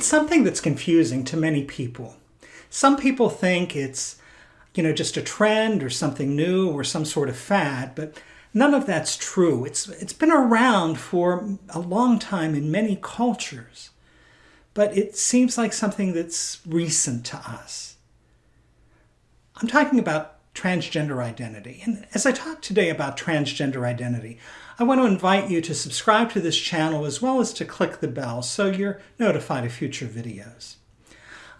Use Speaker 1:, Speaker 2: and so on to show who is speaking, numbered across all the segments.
Speaker 1: It's something that's confusing to many people. Some people think it's, you know, just a trend or something new or some sort of fad, but none of that's true. It's, it's been around for a long time in many cultures, but it seems like something that's recent to us. I'm talking about transgender identity. And as I talk today about transgender identity, I want to invite you to subscribe to this channel as well as to click the bell so you're notified of future videos.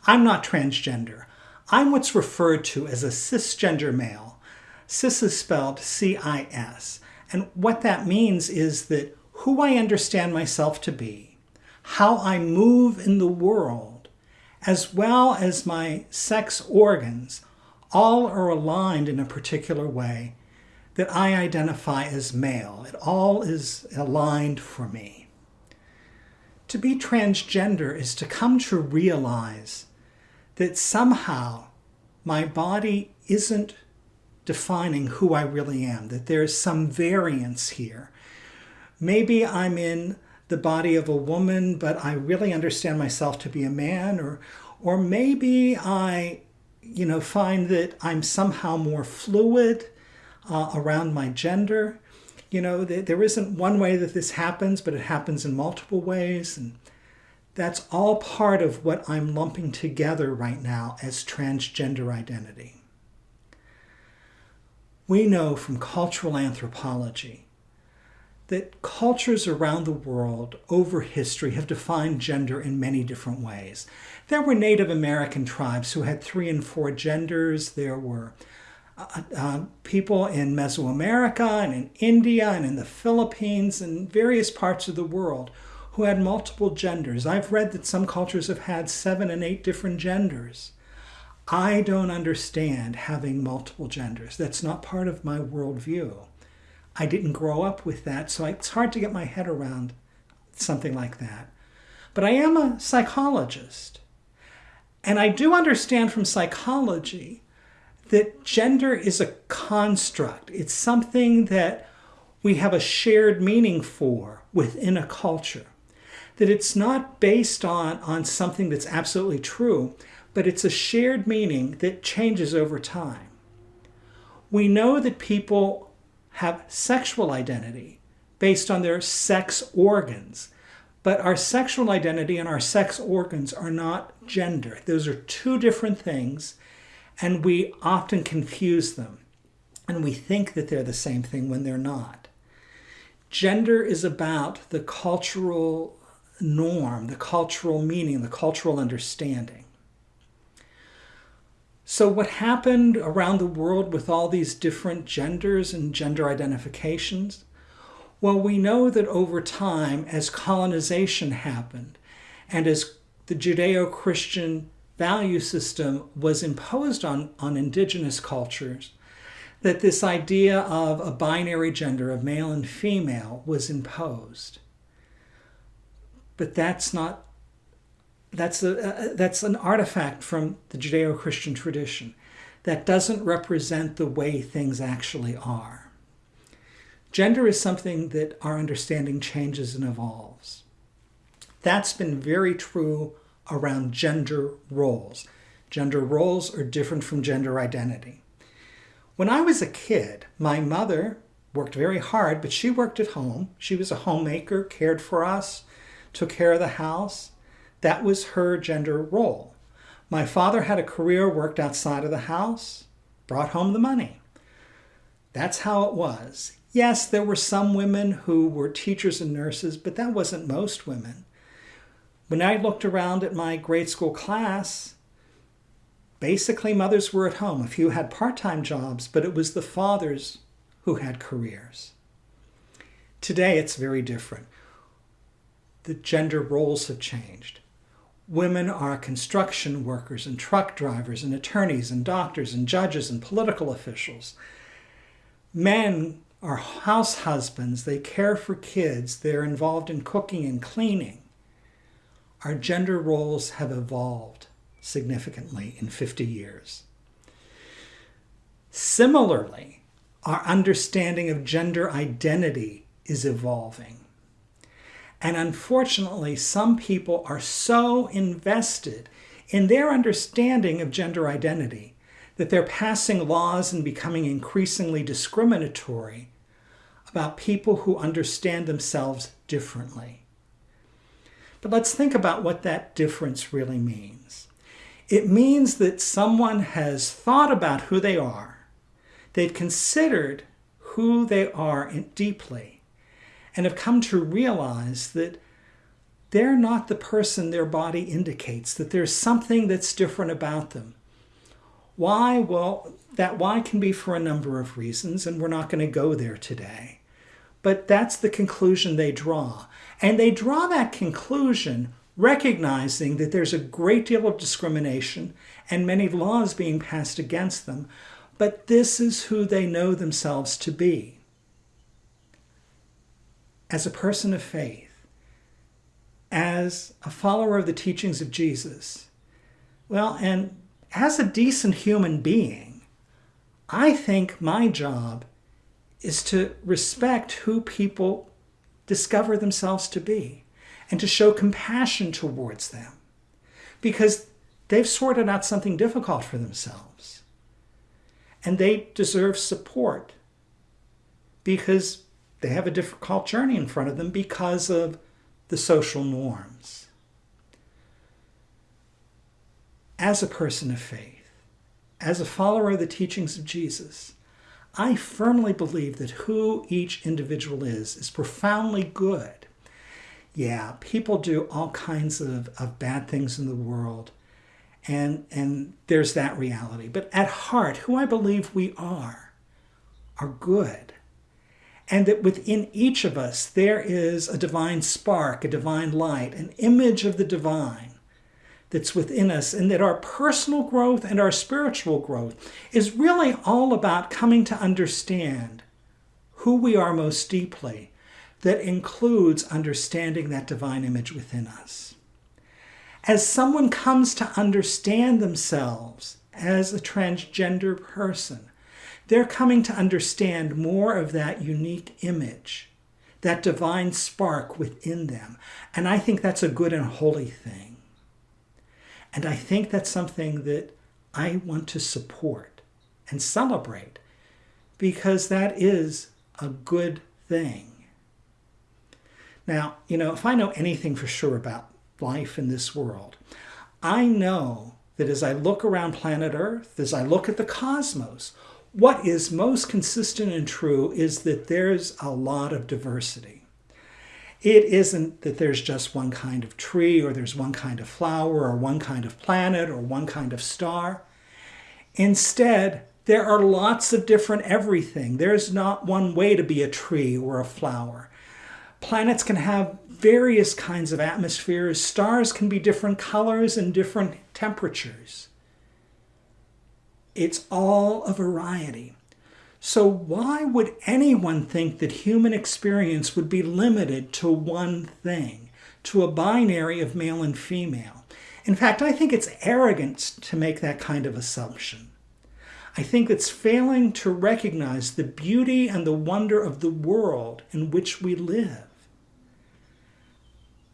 Speaker 1: I'm not transgender. I'm what's referred to as a cisgender male. Cis is spelled C-I-S. And what that means is that who I understand myself to be, how I move in the world, as well as my sex organs all are aligned in a particular way that I identify as male. It all is aligned for me. To be transgender is to come to realize that somehow my body isn't defining who I really am, that there's some variance here. Maybe I'm in the body of a woman, but I really understand myself to be a man, or, or maybe I you know, find that I'm somehow more fluid uh, around my gender. You know, th there isn't one way that this happens, but it happens in multiple ways. And that's all part of what I'm lumping together right now as transgender identity. We know from cultural anthropology that cultures around the world over history have defined gender in many different ways. There were Native American tribes who had three and four genders. There were uh, uh, people in Mesoamerica and in India and in the Philippines and various parts of the world who had multiple genders. I've read that some cultures have had seven and eight different genders. I don't understand having multiple genders. That's not part of my worldview. I didn't grow up with that, so it's hard to get my head around something like that. But I am a psychologist. And I do understand from psychology that gender is a construct. It's something that we have a shared meaning for within a culture. That it's not based on, on something that's absolutely true, but it's a shared meaning that changes over time. We know that people have sexual identity based on their sex organs. But our sexual identity and our sex organs are not gender. Those are two different things, and we often confuse them. And we think that they're the same thing when they're not. Gender is about the cultural norm, the cultural meaning, the cultural understanding. So what happened around the world with all these different genders and gender identifications? Well, we know that over time, as colonization happened, and as the Judeo-Christian value system was imposed on, on indigenous cultures, that this idea of a binary gender of male and female was imposed. But that's not that's, a, uh, uh, that's an artifact from the Judeo-Christian tradition that doesn't represent the way things actually are. Gender is something that our understanding changes and evolves. That's been very true around gender roles. Gender roles are different from gender identity. When I was a kid, my mother worked very hard, but she worked at home. She was a homemaker, cared for us, took care of the house. That was her gender role. My father had a career, worked outside of the house, brought home the money. That's how it was. Yes, there were some women who were teachers and nurses, but that wasn't most women. When I looked around at my grade school class, basically mothers were at home. A few had part-time jobs, but it was the fathers who had careers. Today, it's very different. The gender roles have changed. Women are construction workers and truck drivers and attorneys and doctors and judges and political officials. Men are house husbands. They care for kids. They're involved in cooking and cleaning. Our gender roles have evolved significantly in 50 years. Similarly, our understanding of gender identity is evolving. And unfortunately, some people are so invested in their understanding of gender identity that they're passing laws and becoming increasingly discriminatory about people who understand themselves differently. But let's think about what that difference really means. It means that someone has thought about who they are, they've considered who they are deeply, and have come to realize that they're not the person their body indicates, that there's something that's different about them. Why? Well, that why can be for a number of reasons, and we're not going to go there today. But that's the conclusion they draw. And they draw that conclusion recognizing that there's a great deal of discrimination and many laws being passed against them, but this is who they know themselves to be. As a person of faith, as a follower of the teachings of Jesus, well, and as a decent human being, I think my job is to respect who people discover themselves to be and to show compassion towards them because they've sorted out something difficult for themselves. And they deserve support because they have a difficult journey in front of them because of the social norms. As a person of faith, as a follower of the teachings of Jesus, I firmly believe that who each individual is is profoundly good. Yeah, people do all kinds of, of bad things in the world, and, and there's that reality. But at heart, who I believe we are, are good. And that within each of us, there is a divine spark, a divine light, an image of the divine that's within us, and that our personal growth and our spiritual growth is really all about coming to understand who we are most deeply. That includes understanding that divine image within us. As someone comes to understand themselves as a transgender person, they're coming to understand more of that unique image, that divine spark within them. And I think that's a good and holy thing. And I think that's something that I want to support and celebrate because that is a good thing. Now, you know, if I know anything for sure about life in this world, I know that as I look around planet Earth, as I look at the cosmos, what is most consistent and true is that there's a lot of diversity. It isn't that there's just one kind of tree or there's one kind of flower or one kind of planet or one kind of star. Instead, there are lots of different everything. There's not one way to be a tree or a flower. Planets can have various kinds of atmospheres. Stars can be different colors and different temperatures. It's all a variety. So why would anyone think that human experience would be limited to one thing, to a binary of male and female? In fact, I think it's arrogant to make that kind of assumption. I think it's failing to recognize the beauty and the wonder of the world in which we live.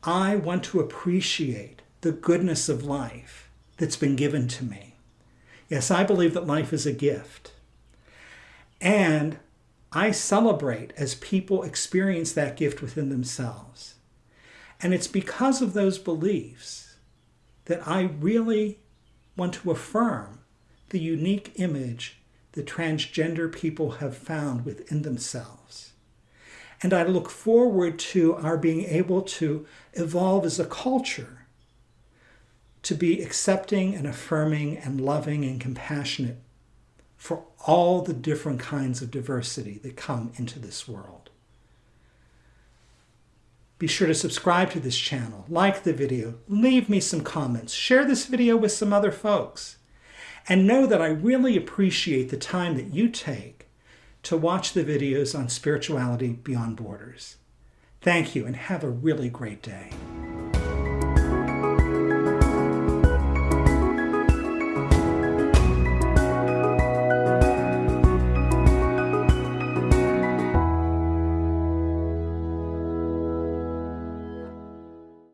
Speaker 1: I want to appreciate the goodness of life that's been given to me. Yes, I believe that life is a gift. And I celebrate as people experience that gift within themselves. And it's because of those beliefs that I really want to affirm the unique image the transgender people have found within themselves. And I look forward to our being able to evolve as a culture to be accepting and affirming and loving and compassionate for all the different kinds of diversity that come into this world. Be sure to subscribe to this channel, like the video, leave me some comments, share this video with some other folks, and know that I really appreciate the time that you take to watch the videos on spirituality beyond borders. Thank you and have a really great day.